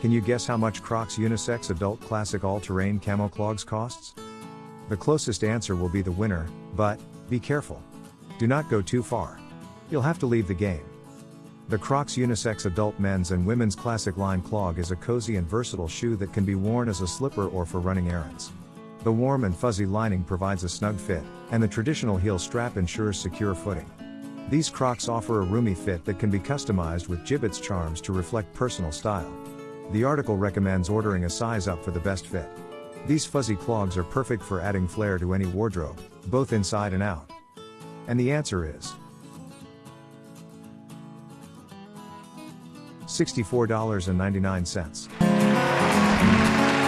Can you guess how much Crocs Unisex Adult Classic All Terrain Camo Clogs costs? The closest answer will be the winner, but, be careful. Do not go too far. You'll have to leave the game. The Crocs Unisex Adult Men's and Women's Classic Lined Clog is a cozy and versatile shoe that can be worn as a slipper or for running errands. The warm and fuzzy lining provides a snug fit, and the traditional heel strap ensures secure footing. These Crocs offer a roomy fit that can be customized with Jibbitz charms to reflect personal style. The article recommends ordering a size up for the best fit. These fuzzy clogs are perfect for adding flair to any wardrobe, both inside and out. And the answer is $64.99.